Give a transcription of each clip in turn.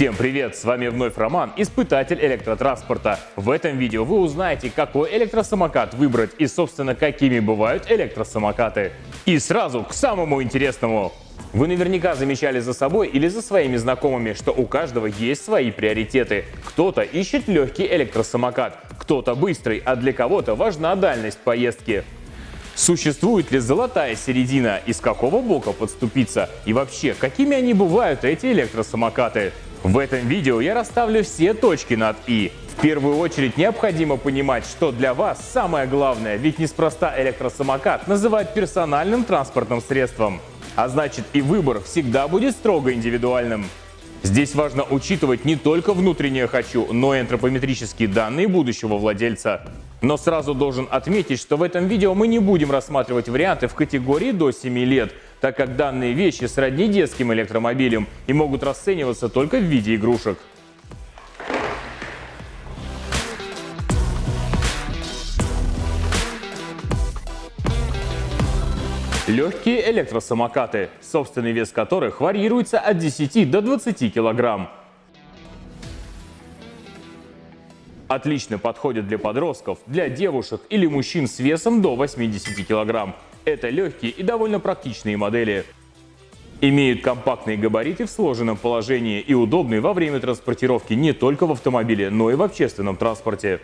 Всем привет! С вами вновь Роман, испытатель электротранспорта. В этом видео вы узнаете, какой электросамокат выбрать и, собственно, какими бывают электросамокаты. И сразу к самому интересному. Вы наверняка замечали за собой или за своими знакомыми, что у каждого есть свои приоритеты. Кто-то ищет легкий электросамокат, кто-то быстрый, а для кого-то важна дальность поездки. Существует ли золотая середина, из какого бока подступиться? И вообще, какими они бывают, эти электросамокаты? В этом видео я расставлю все точки над «и». В первую очередь необходимо понимать, что для вас самое главное, ведь неспроста электросамокат называют персональным транспортным средством. А значит и выбор всегда будет строго индивидуальным. Здесь важно учитывать не только внутреннее «хочу», но и антропометрические данные будущего владельца. Но сразу должен отметить, что в этом видео мы не будем рассматривать варианты в категории до 7 лет, так как данные вещи сродни детским электромобилям и могут расцениваться только в виде игрушек. Легкие электросамокаты, собственный вес которых варьируется от 10 до 20 килограмм. Отлично подходят для подростков, для девушек или мужчин с весом до 80 килограмм. Это легкие и довольно практичные модели. Имеют компактные габариты в сложенном положении и удобные во время транспортировки не только в автомобиле, но и в общественном транспорте.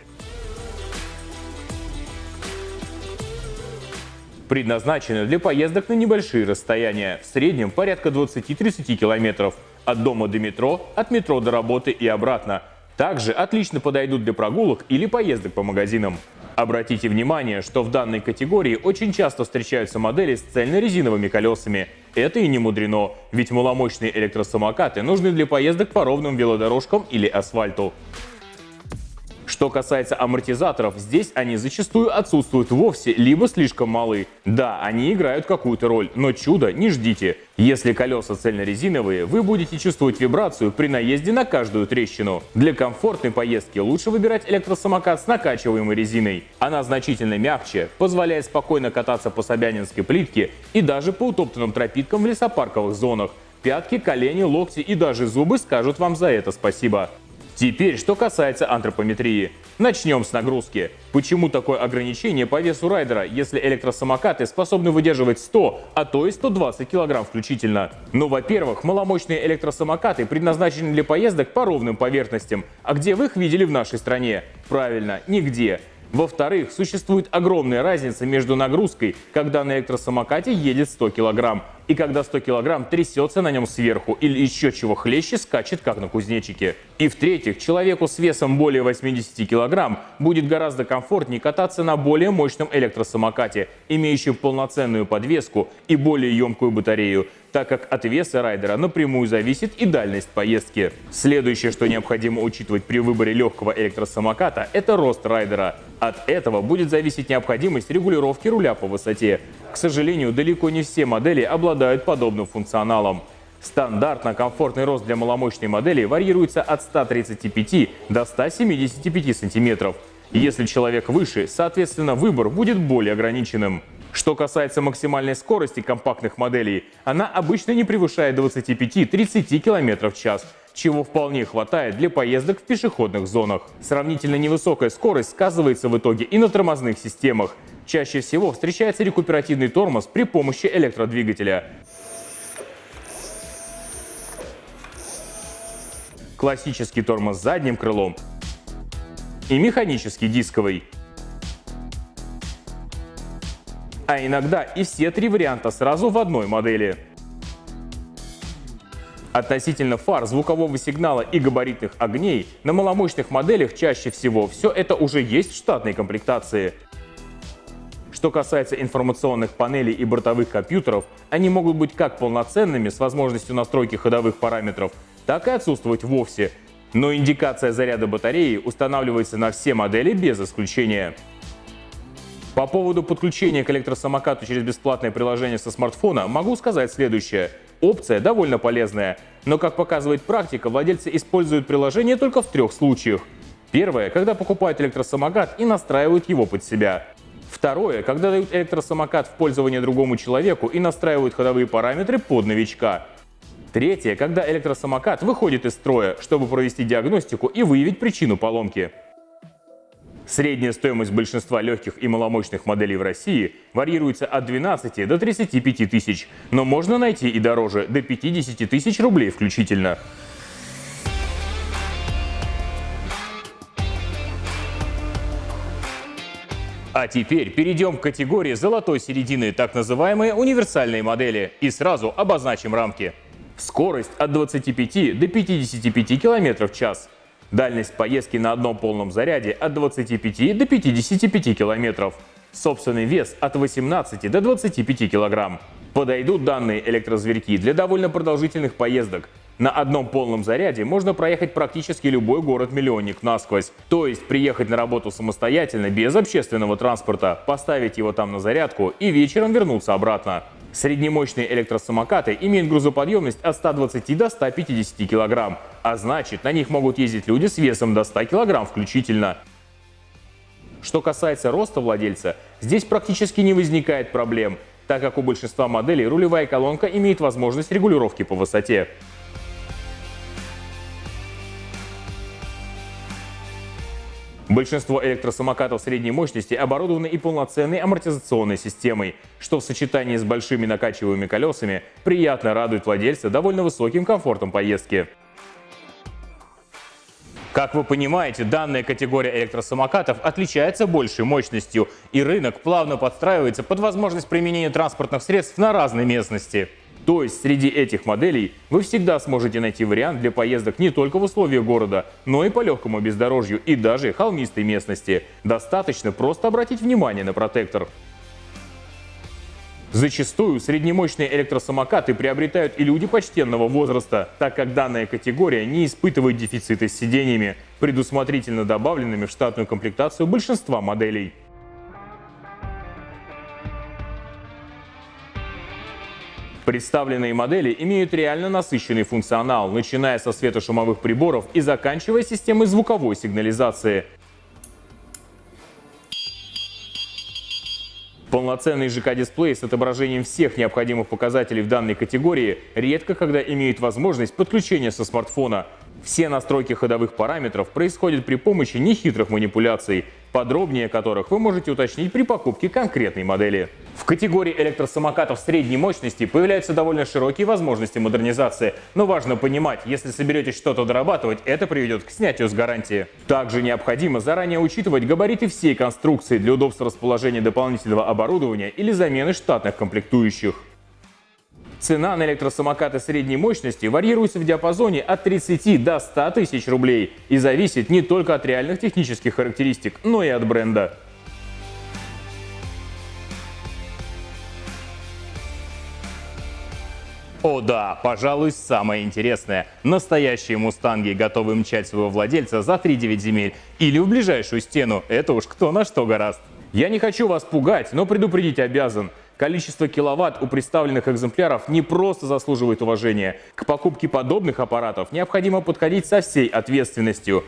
Предназначены для поездок на небольшие расстояния, в среднем порядка 20-30 километров, от дома до метро, от метро до работы и обратно. Также отлично подойдут для прогулок или поездок по магазинам. Обратите внимание, что в данной категории очень часто встречаются модели с цельнорезиновыми колесами. Это и не мудрено, ведь маломощные электросамокаты нужны для поездок по ровным велодорожкам или асфальту. Что касается амортизаторов, здесь они зачастую отсутствуют вовсе, либо слишком малы. Да, они играют какую-то роль, но чудо не ждите. Если колеса цельнорезиновые, вы будете чувствовать вибрацию при наезде на каждую трещину. Для комфортной поездки лучше выбирать электросамокат с накачиваемой резиной. Она значительно мягче, позволяет спокойно кататься по Собянинской плитке и даже по утоптанным тропиткам в лесопарковых зонах. Пятки, колени, локти и даже зубы скажут вам за это спасибо. Теперь, что касается антропометрии. Начнем с нагрузки. Почему такое ограничение по весу райдера, если электросамокаты способны выдерживать 100, а то и 120 кг включительно? Ну, во-первых, маломощные электросамокаты предназначены для поездок по ровным поверхностям. А где вы их видели в нашей стране? Правильно, нигде. Во-вторых, существует огромная разница между нагрузкой, когда на электросамокате едет 100 кг, и когда 100 кг трясется на нем сверху или еще чего хлеще скачет, как на кузнечике. И в-третьих, человеку с весом более 80 кг будет гораздо комфортнее кататься на более мощном электросамокате, имеющем полноценную подвеску и более емкую батарею, так как от веса райдера напрямую зависит и дальность поездки. Следующее, что необходимо учитывать при выборе легкого электросамоката, это рост райдера. От этого будет зависеть необходимость регулировки руля по высоте. К сожалению, далеко не все модели обладают подобным функционалом. Стандартно комфортный рост для маломощной модели варьируется от 135 до 175 см. Если человек выше, соответственно выбор будет более ограниченным. Что касается максимальной скорости компактных моделей, она обычно не превышает 25-30 км в час, чего вполне хватает для поездок в пешеходных зонах. Сравнительно невысокая скорость сказывается в итоге и на тормозных системах. Чаще всего встречается рекуперативный тормоз при помощи электродвигателя. Классический тормоз задним крылом и механический дисковый. А иногда и все три варианта сразу в одной модели. Относительно фар, звукового сигнала и габаритных огней на маломощных моделях чаще всего все это уже есть в штатной комплектации. Что касается информационных панелей и бортовых компьютеров, они могут быть как полноценными с возможностью настройки ходовых параметров, так и отсутствовать вовсе. Но индикация заряда батареи устанавливается на все модели без исключения. По поводу подключения к электросамокату через бесплатное приложение со смартфона могу сказать следующее. Опция довольно полезная, но, как показывает практика, владельцы используют приложение только в трех случаях. Первое, когда покупают электросамокат и настраивают его под себя. Второе, когда дают электросамокат в пользование другому человеку и настраивают ходовые параметры под новичка. Третье, когда электросамокат выходит из строя, чтобы провести диагностику и выявить причину поломки. Средняя стоимость большинства легких и маломощных моделей в России варьируется от 12 до 35 тысяч, но можно найти и дороже, до 50 тысяч рублей включительно. А теперь перейдем к категории золотой середины, так называемые универсальные модели, и сразу обозначим рамки. Скорость от 25 до 55 км в час. Дальность поездки на одном полном заряде от 25 до 55 км. Собственный вес от 18 до 25 кг. Подойдут данные электрозверьки для довольно продолжительных поездок, на одном полном заряде можно проехать практически любой город-миллионник насквозь. То есть приехать на работу самостоятельно, без общественного транспорта, поставить его там на зарядку и вечером вернуться обратно. Среднемощные электросамокаты имеют грузоподъемность от 120 до 150 кг, а значит на них могут ездить люди с весом до 100 кг включительно. Что касается роста владельца, здесь практически не возникает проблем, так как у большинства моделей рулевая колонка имеет возможность регулировки по высоте. Большинство электросамокатов средней мощности оборудованы и полноценной амортизационной системой, что в сочетании с большими накачиваемыми колесами приятно радует владельца довольно высоким комфортом поездки. Как вы понимаете, данная категория электросамокатов отличается большей мощностью, и рынок плавно подстраивается под возможность применения транспортных средств на разной местности. То есть среди этих моделей вы всегда сможете найти вариант для поездок не только в условиях города, но и по легкому бездорожью и даже холмистой местности. Достаточно просто обратить внимание на протектор. Зачастую среднемощные электросамокаты приобретают и люди почтенного возраста, так как данная категория не испытывает дефицита с сидениями, предусмотрительно добавленными в штатную комплектацию большинства моделей. Представленные модели имеют реально насыщенный функционал, начиная со светошумовых приборов и заканчивая системой звуковой сигнализации. Полноценный ЖК-дисплей с отображением всех необходимых показателей в данной категории редко когда имеет возможность подключения со смартфона. Все настройки ходовых параметров происходят при помощи нехитрых манипуляций, подробнее которых вы можете уточнить при покупке конкретной модели. В категории электросамокатов средней мощности появляются довольно широкие возможности модернизации, но важно понимать, если соберетесь что-то дорабатывать, это приведет к снятию с гарантии. Также необходимо заранее учитывать габариты всей конструкции для удобства расположения дополнительного оборудования или замены штатных комплектующих. Цена на электросамокаты средней мощности варьируется в диапазоне от 30 до 100 тысяч рублей и зависит не только от реальных технических характеристик, но и от бренда. О да, пожалуй, самое интересное. Настоящие мустанги готовы мчать своего владельца за 3-9 земель или в ближайшую стену. Это уж кто на что гораст. Я не хочу вас пугать, но предупредить обязан. Количество киловатт у представленных экземпляров не просто заслуживает уважения. К покупке подобных аппаратов необходимо подходить со всей ответственностью.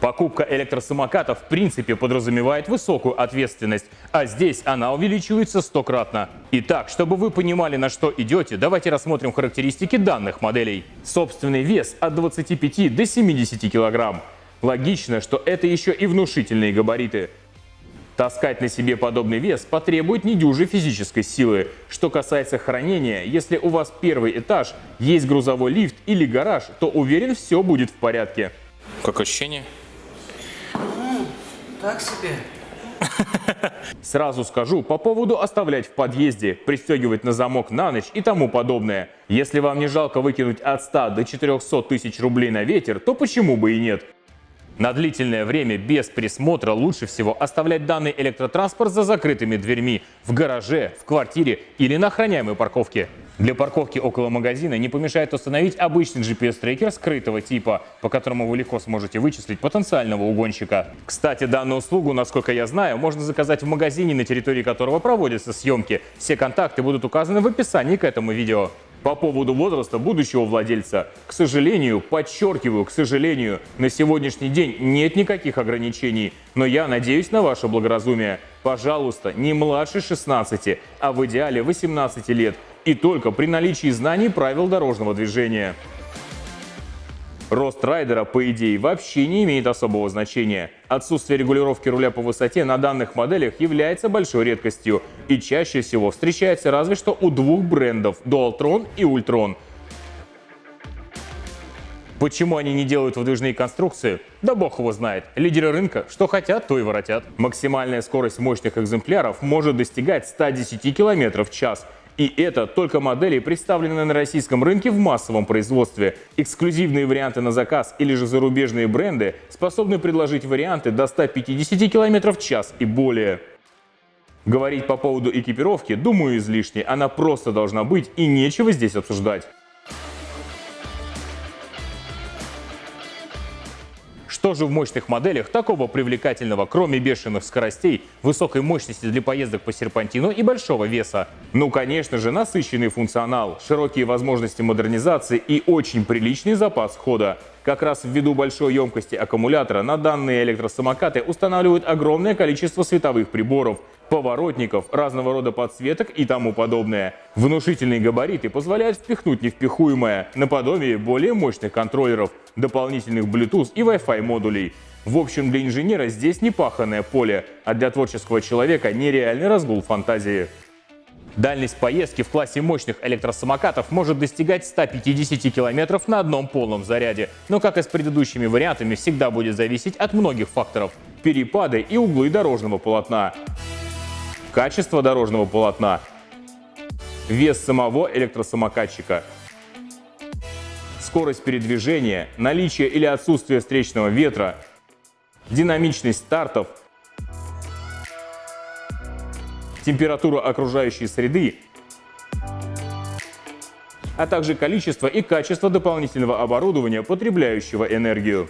Покупка электросамоката в принципе подразумевает высокую ответственность, а здесь она увеличивается стократно. Итак, чтобы вы понимали, на что идете, давайте рассмотрим характеристики данных моделей. Собственный вес от 25 до 70 кг. Логично, что это еще и внушительные габариты. Таскать на себе подобный вес потребует недюжей физической силы. Что касается хранения, если у вас первый этаж, есть грузовой лифт или гараж, то уверен, все будет в порядке. Как ощущение? Так себе. Сразу скажу по поводу оставлять в подъезде, пристегивать на замок на ночь и тому подобное. Если вам не жалко выкинуть от 100 до 400 тысяч рублей на ветер, то почему бы и нет? На длительное время без присмотра лучше всего оставлять данный электротранспорт за закрытыми дверьми в гараже, в квартире или на охраняемой парковке. Для парковки около магазина не помешает установить обычный GPS-трекер скрытого типа, по которому вы легко сможете вычислить потенциального угонщика. Кстати, данную услугу, насколько я знаю, можно заказать в магазине, на территории которого проводятся съемки. Все контакты будут указаны в описании к этому видео. По поводу возраста будущего владельца, к сожалению, подчеркиваю, к сожалению, на сегодняшний день нет никаких ограничений, но я надеюсь на ваше благоразумие. Пожалуйста, не младше 16, а в идеале 18 лет. и только при наличии знаний правил дорожного движения. Рост райдера, по идее, вообще не имеет особого значения. Отсутствие регулировки руля по высоте на данных моделях является большой редкостью и чаще всего встречается разве что у двух брендов Dualtron и Ultron. Почему они не делают выдвижные конструкции? Да бог его знает. Лидеры рынка, что хотят, то и воротят. Максимальная скорость мощных экземпляров может достигать 110 км в час. И это только модели, представленные на российском рынке в массовом производстве. Эксклюзивные варианты на заказ или же зарубежные бренды способны предложить варианты до 150 км в час и более. Говорить по поводу экипировки, думаю, излишне. Она просто должна быть и нечего здесь обсуждать. Что же в мощных моделях такого привлекательного, кроме бешеных скоростей, высокой мощности для поездок по серпантину и большого веса? Ну, конечно же, насыщенный функционал, широкие возможности модернизации и очень приличный запас хода. Как раз ввиду большой емкости аккумулятора на данные электросамокаты устанавливают огромное количество световых приборов – поворотников, разного рода подсветок и тому подобное. Внушительные габариты позволяют впихнуть невпихуемое, наподобие более мощных контроллеров, дополнительных Bluetooth и Wi-Fi модулей. В общем, для инженера здесь не паханное поле, а для творческого человека нереальный разгул фантазии. Дальность поездки в классе мощных электросамокатов может достигать 150 км на одном полном заряде, но как и с предыдущими вариантами всегда будет зависеть от многих факторов – перепады и углы дорожного полотна. Качество дорожного полотна, вес самого электросамокатчика, скорость передвижения, наличие или отсутствие встречного ветра, динамичность стартов, температура окружающей среды, а также количество и качество дополнительного оборудования, потребляющего энергию.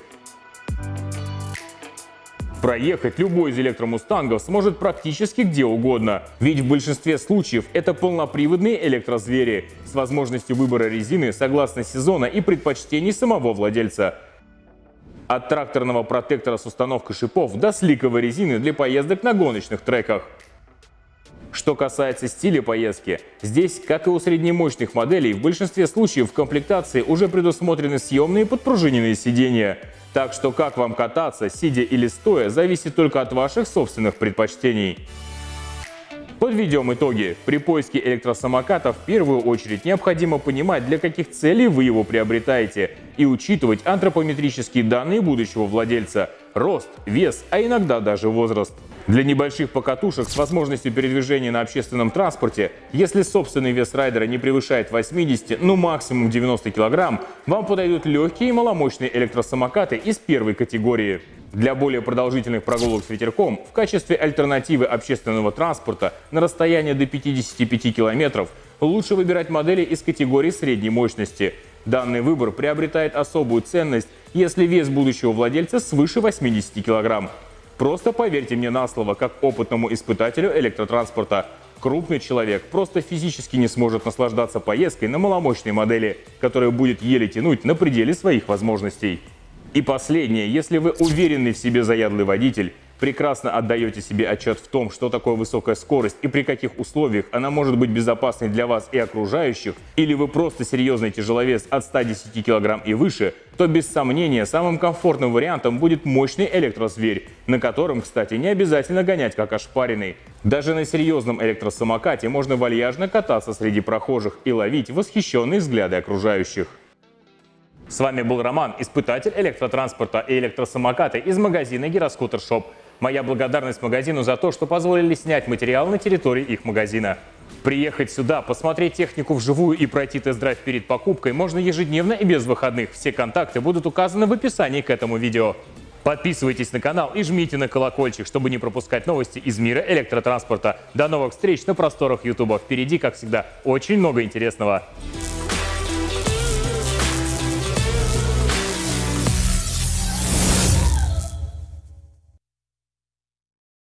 Проехать любой из электромустангов сможет практически где угодно, ведь в большинстве случаев это полноприводные электрозвери с возможностью выбора резины согласно сезона и предпочтений самого владельца. От тракторного протектора с установкой шипов до сликовой резины для поездок на гоночных треках. Что касается стиля поездки, здесь, как и у среднемощных моделей, в большинстве случаев в комплектации уже предусмотрены съемные подпружиненные сиденья. Так что как вам кататься, сидя или стоя, зависит только от ваших собственных предпочтений. Подведем итоги. При поиске электросамоката в первую очередь необходимо понимать, для каких целей вы его приобретаете, и учитывать антропометрические данные будущего владельца – рост, вес, а иногда даже возраст. Для небольших покатушек с возможностью передвижения на общественном транспорте, если собственный вес райдера не превышает 80, ну максимум 90 кг, вам подойдут легкие и маломощные электросамокаты из первой категории. Для более продолжительных прогулок с ветерком в качестве альтернативы общественного транспорта на расстояние до 55 км лучше выбирать модели из категории средней мощности. Данный выбор приобретает особую ценность, если вес будущего владельца свыше 80 кг. Просто поверьте мне на слово, как опытному испытателю электротранспорта. Крупный человек просто физически не сможет наслаждаться поездкой на маломощной модели, которая будет еле тянуть на пределе своих возможностей. И последнее, если вы уверенный в себе заядлый водитель, прекрасно отдаете себе отчет в том, что такое высокая скорость и при каких условиях она может быть безопасной для вас и окружающих, или вы просто серьезный тяжеловес от 110 кг и выше, то без сомнения самым комфортным вариантом будет мощный электрозверь, на котором, кстати, не обязательно гонять как ошпаренный. Даже на серьезном электросамокате можно вальяжно кататься среди прохожих и ловить восхищенные взгляды окружающих. С вами был Роман, испытатель электротранспорта и электросамоката из магазина Гироскутер Shop. Моя благодарность магазину за то, что позволили снять материал на территории их магазина. Приехать сюда, посмотреть технику вживую и пройти тест-драйв перед покупкой можно ежедневно и без выходных. Все контакты будут указаны в описании к этому видео. Подписывайтесь на канал и жмите на колокольчик, чтобы не пропускать новости из мира электротранспорта. До новых встреч на просторах YouTube. Впереди, как всегда, очень много интересного.